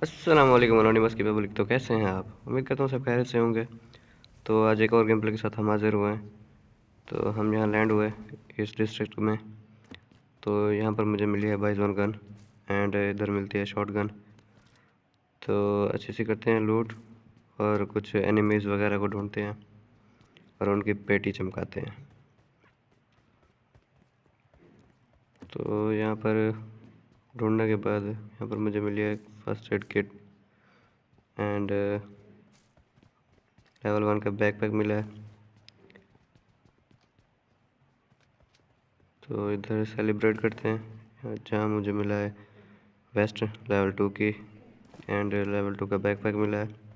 वालेकुम अनोनिमस की पब्लिक तो कैसे हैं आप? उम्मीद करता हूँ सब खैर से होंगे। तो आज एक और गेम प्ले के साथ हम हाजिर हुए हैं। तो हम यहाँ लैंड हुए इस डिस्ट्रिक्ट में। तो यहाँ पर मुझे मिली है वन गन एंड इधर मिलती है शॉट गन तो अच्छे से करते हैं लूट और कुछ एनिमीज़ वगैरह को ढूंढते हैं और उनकी पेटी चमकाते हैं। तो यहाँ पर ढूँढने के बाद यहाँ पर मुझे मिली है first aid kit and level one का बैकपैक मिला है। तो इधर सेलिब्रेट करते हैं। जहाँ मुझे मिला है वेस्ट लेवल टू की एंड लेवल टू का बैकपैक मिला है।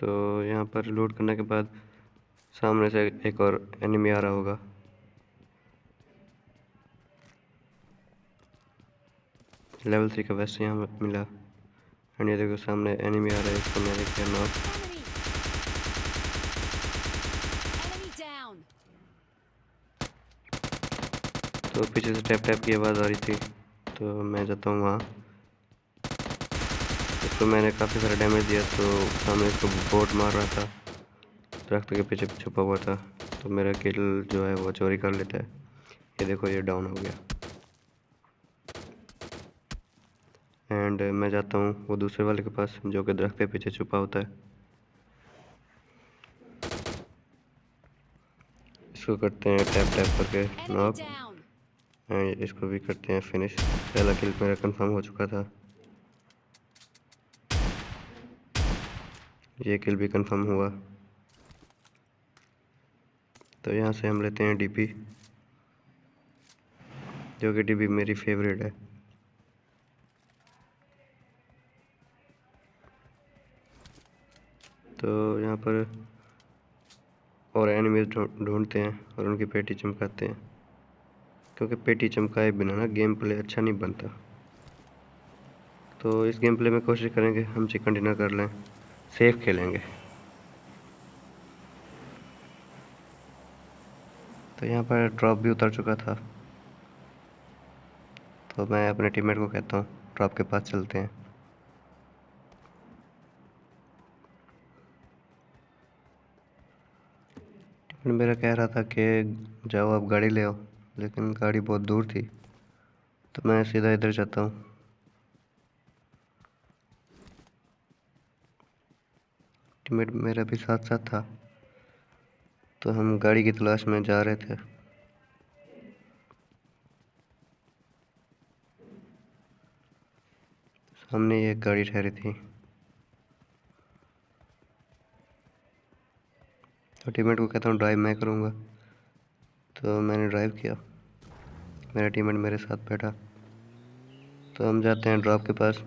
तो यहाँ पर लूट करने के बाद सामने से एक और एनिमी आ रहा होगा। लेवल थ्री का वैसे यहाँ मिला। एंड ये देखो सामने एनिमी आ रहा है इसको मैंने किया नॉक तो पीछे से टैप टैप की आवाज़ आ रही थी तो मैं जाता हूँ वहाँ। इसको मैंने काफ़ी सारा डैमेज दिया तो सामने इसको बोट मार रहा था। दरख्त के पीछे छुपा हुआ था तो मेरा किल जो है वो चोरी कर लेता है। ये देखो ये डाउन हो गया। एंड मैं जाता हूँ वो दूसरे वाले के पास जो कि दरख्त के पीछे छुपा होता है। इसको करते हैं टैप टैप करके नॉक एंड इसको भी करते हैं फिनिश पहला किल मेरा कंफर्म हो चुका था। ये किल भी कंफर्म हुआ। तो यहाँ से हम लेते हैं डीपी जो कि डीपी मेरी फेवरेट है। तो यहाँ पर और एनिमीज ढूंढते हैं और उनकी पेटी चमकाते हैं, क्योंकि पेटी चमकाए बिना ना गेम प्ले अच्छा नहीं बनता। तो इस गेम प्ले में कोशिश करेंगे हम चिकन डिनर कर लें। सेफ़ खेलेंगे। तो यहाँ पर ड्रॉप भी उतर चुका था। तो मैं अपने टीममेट को कहता हूँ ड्रॉप के पास चलते हैं। मेरा कह रहा था कि जाओ आप गाड़ी ले आओ, लेकिन गाड़ी बहुत दूर थी। तो मैं सीधा इधर जाता हूँ। टीममेट मेरा भी साथ साथ था। तो हम गाड़ी की तलाश में जा रहे थे। सामने ये गाड़ी ठहरी थी। तो टीममेट को कहता हूँ ड्राइव मैं करूँगा। तो मैंने ड्राइव किया। मेरा टीममेट मेरे साथ बैठा। तो हम जाते हैं ड्रॉप के पास।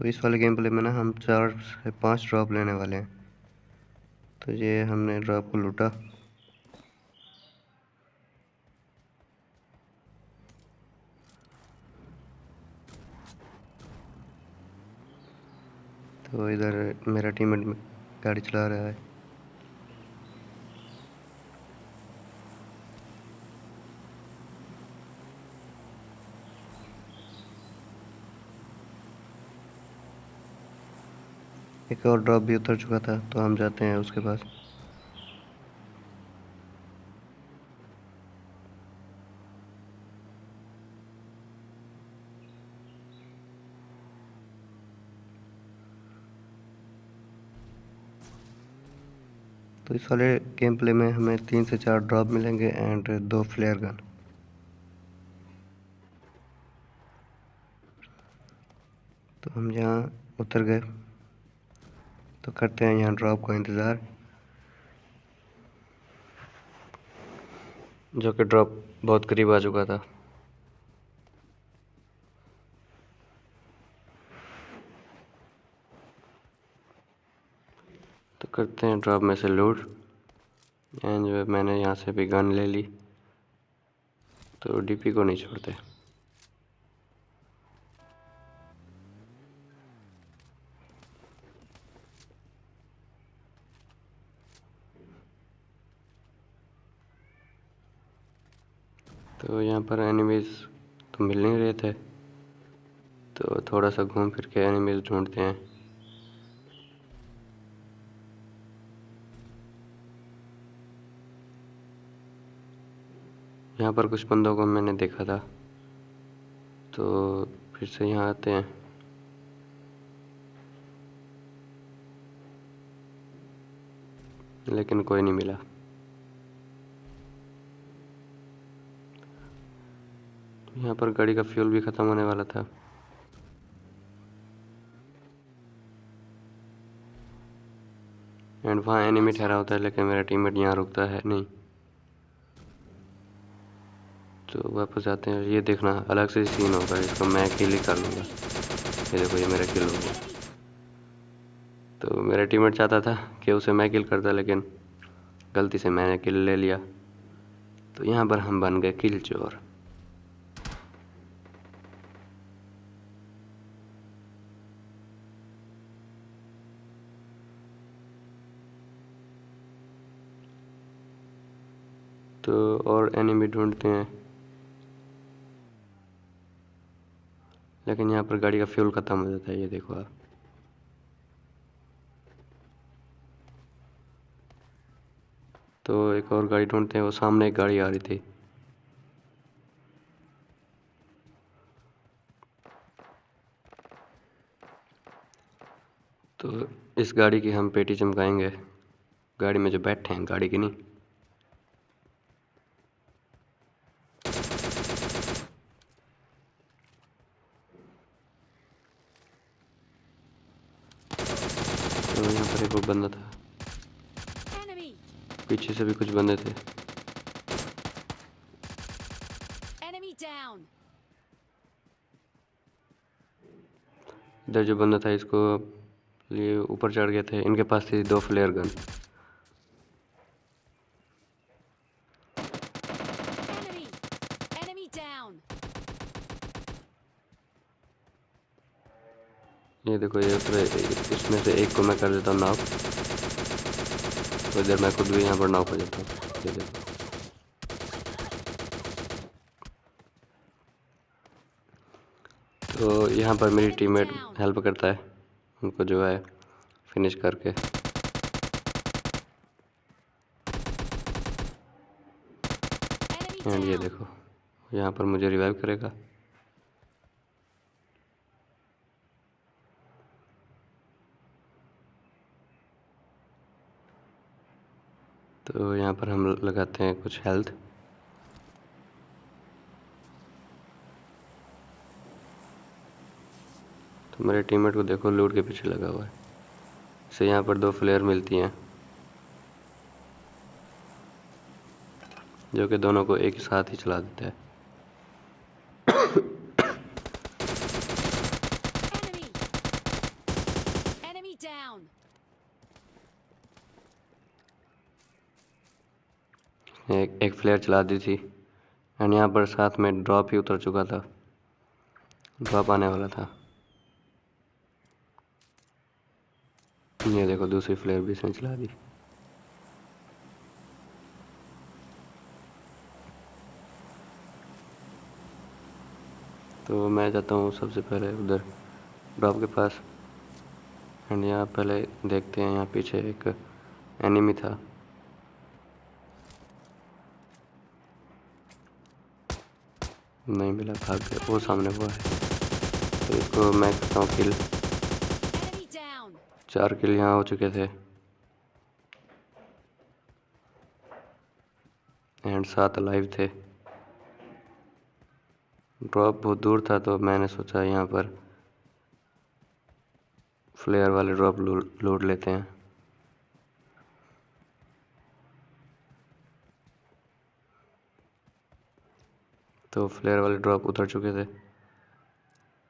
तो इस वाले गेम प्ले में ना हम चार से पाँच ड्रॉप लेने वाले हैं। तो ये हमने ड्रॉप को लूटा। तो इधर मेरा टीममेट गाड़ी चला रहा है। एक और ड्रॉप भी उतर चुका था तो हम जाते हैं उसके पास। तो इस वाले गेम प्ले में हमें तीन से चार ड्रॉप मिलेंगे एंड दो फ्लेयर गन तो हम यहाँ उतर गए। तो करते हैं यहाँ ड्रॉप का इंतज़ार। जो कि ड्रॉप बहुत करीब आ चुका था। तो करते हैं ड्रॉप में से लूट एंड जो मैंने यहाँ से भी गन ले ली। तो डीपी को नहीं छोड़ते। तो यहाँ पर एनिमीज तो मिल नहीं रहे थे। तो थोड़ा सा घूम फिर के एनिमीज ढूंढते हैं। यहाँ पर कुछ बंदों को मैंने देखा था। तो फिर से यहाँ आते हैं। लेकिन कोई नहीं मिला। यहाँ पर गाड़ी का फ्यूल भी ख़त्म होने वाला था। एंड वहाँ एनिमी ठहरा होता है, लेकिन मेरा टीममेट यहाँ रुकता है नहीं। तो वापस आते हैं, ये देखना अलग से सीन होगा, इसको मैं किल ही कर लूँगा। ये देखो, ये मेरा किल हो गया। तो मेरा टीममेट चाहता था कि उसे मैं किल करता, लेकिन गलती से मैंने किल ले लिया। तो यहाँ पर हम बन गए किल चोर। तो और एनिमी ढूंढते हैं। लेकिन यहाँ पर गाड़ी का फ्यूल ख़त्म हो जाता है, ये देखो आप। तो एक और गाड़ी ढूंढते हैं, वो सामने एक गाड़ी आ रही थी। तो इस गाड़ी की हम पेटी चमकाएँगे। गाड़ी में जो बैठे हैं, गाड़ी की नहीं। तो यहाँ पर एक बंदा था। पीछे से भी कुछ बंदे थे। इधर जो बंदा था इसको लिए ऊपर चढ़ गए थे। इनके पास थी दो फ्लेयर गन ये देखो ये इसमें से एक को मैं कर देता हूँ नॉक तो इधर मैं खुद भी यहाँ पर नॉक हो जाता हूँ। ये देखो। तो यहाँ पर मेरी टीममेट हेल्प करता है, उनको जो है फिनिश करके। एंड ये देखो, यहाँ पर मुझे रिवाइव करेगा। तो यहाँ पर हम लगाते हैं कुछ हेल्थ तो मेरे टीममेट को देखो लूट के पीछे लगा हुआ है। इसे यहाँ पर दो फ्लेयर मिलती हैं, जो कि दोनों को एक साथ ही चला देता है। एक फ्लेयर चला दी थी एंड यहाँ पर साथ में ड्रॉप ही उतर चुका था। ड्रॉप आने वाला था। ये देखो, दूसरी फ्लेयर भी इसने चला दी। तो मैं जाता हूँ सबसे पहले उधर ड्रॉप के पास। एंड यहाँ पहले देखते हैं, यहाँ पीछे एक एनिमी था। नहीं मिला भाग गया वो सामने हुआ है। तो इसको मैं करता हूँ किल चार किल यहाँ हो चुके थे। एंड सात लाइव थे। ड्रॉप बहुत दूर था तो मैंने सोचा यहाँ पर फ्लेयर वाले ड्रॉप लूट लेते हैं। तो फ्लेयर वाले ड्रॉप उतर चुके थे।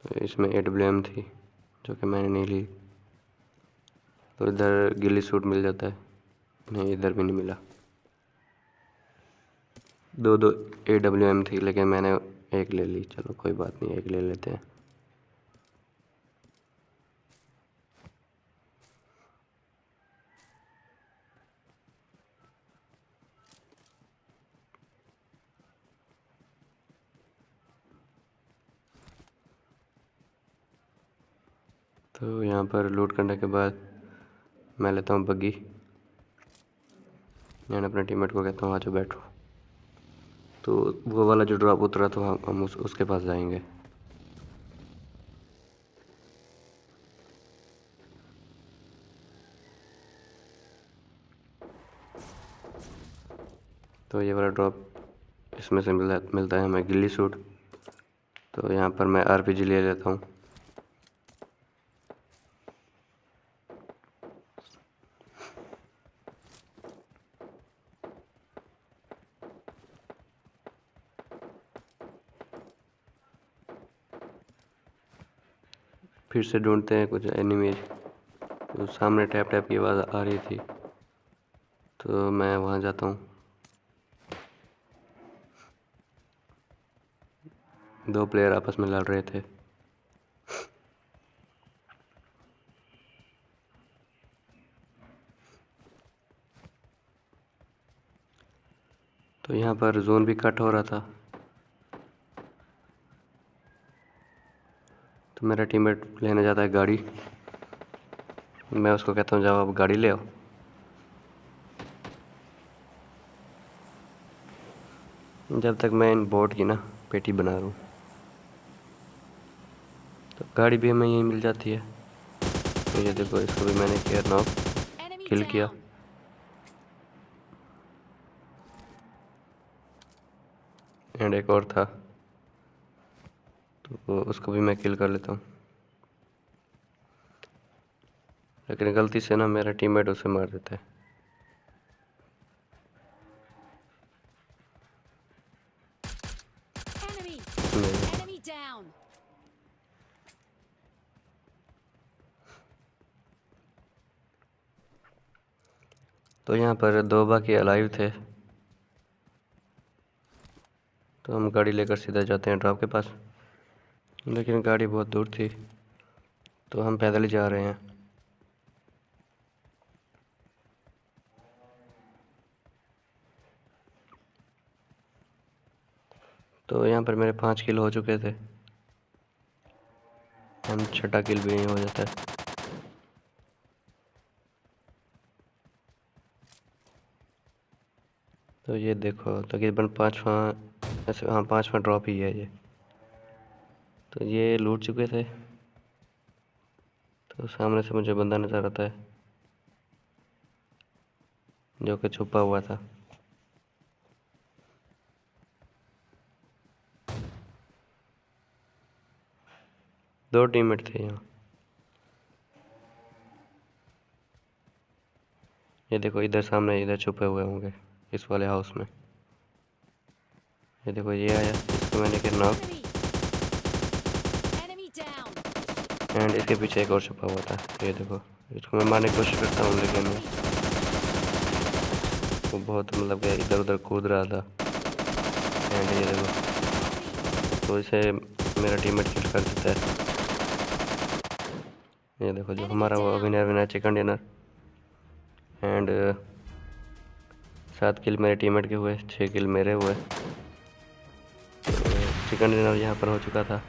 तो इसमें ए ब्लेम थी, जो कि मैंने नहीं ली। तो इधर गिली सूट मिल जाता है। नहीं, इधर भी नहीं मिला। दो दो ए डब्ल्यू एम थी, लेकिन मैंने एक ले ली। चलो, कोई बात नहीं, एक ले लेते हैं। तो यहाँ पर लूट करने के बाद मैं लेता हूँ बग्गी मैं अपने टीममेट को कहता हूँ आज बैठो। तो वो वाला जो ड्रॉप उतरा तो हम हम उस, उसके पास जाएँगे। तो ये वाला ड्रॉप इसमें से मिला मिलता है हमें गिल्ली सूट तो यहाँ पर मैं आरपीजी ले लेता हूँ। से ढूंढते हैं कुछ एनिमीज। तो सामने टैप टैप की आवाज़ आ रही थी। तो मैं वहाँ जाता हूँ। दो प्लेयर आपस में लड़ रहे थे। तो यहाँ पर जोन भी कट हो रहा था। तो मेरा टीममेट लेने जाता है गाड़ी। मैं उसको कहता हूँ जाओ आप गाड़ी ले आओ। जब तक मैं इन बोट की ना पेटी बना रहा हूँ तो गाड़ी भी हमें यहीं मिल जाती है। तो ये देखो इसको भी मैंने केयर नॉक किल किया। एंड एक और था। तो उसको भी मैं किल कर लेता हूँ। लेकिन गलती से ना मेरा टीममेट उसे मार देता है. तो यहाँ पर दो बाकी अलाइव थे। तो हम गाड़ी लेकर सीधा जाते हैं ड्रॉप के पास। लेकिन गाड़ी बहुत दूर थी तो हम पैदल ही जा रहे हैं। तो यहाँ पर मेरे पाँच किल हो चुके थे। हम छठा किल भी नहीं हो जाता। तो ये देखो, तकरीबन पाँचवा, ऐसे हाँ पाँचवा ड्रॉप ही है ये। तो ये लूट चुके थे। तो सामने से मुझे बंदा नज़र आता है, जो कि छुपा हुआ था। दो टीममेट थे यहाँ। ये देखो, इधर सामने, इधर छुपे हुए होंगे, इस वाले हाउस में। ये देखो, ये आया, इसको मैंने किया एंड इसके पीछे एक और छुपा हुआ था। ये देखो, इसको मैं मारने की कोशिश करता हूँ, लेकिन वो बहुत मतलब कि इधर उधर कूद रहा था। एंड ये देखो तो इसे मेरा टीममेट किल कर देता है। ये देखो जो हमारा वो winner winner chicken dinner. And सात किल मेरे टीममेट के हुए छः किल मेरे हुए। चिकन डिनर यहाँ पर हो चुका था।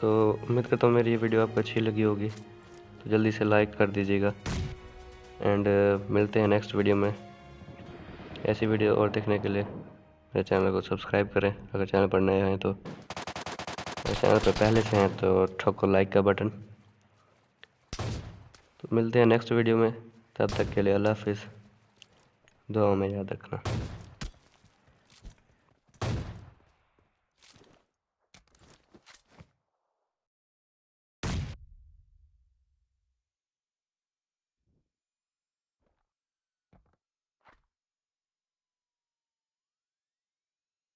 तो उम्मीद करता हूँ मेरी ये वीडियो आपको अच्छी लगी होगी। तो जल्दी से लाइक कर दीजिएगा। एंड मिलते हैं नेक्स्ट वीडियो में। ऐसी वीडियो और देखने के लिए मेरे चैनल को सब्सक्राइब करें। अगर चैनल पर नए हैं तो। अगर चैनल पर पहले से हैं तो ठोको लाइक का बटन तो मिलते हैं नेक्स्ट वीडियो में। तब तक के लिए अल्लाह हाफिज़। दुआ में याद रखना।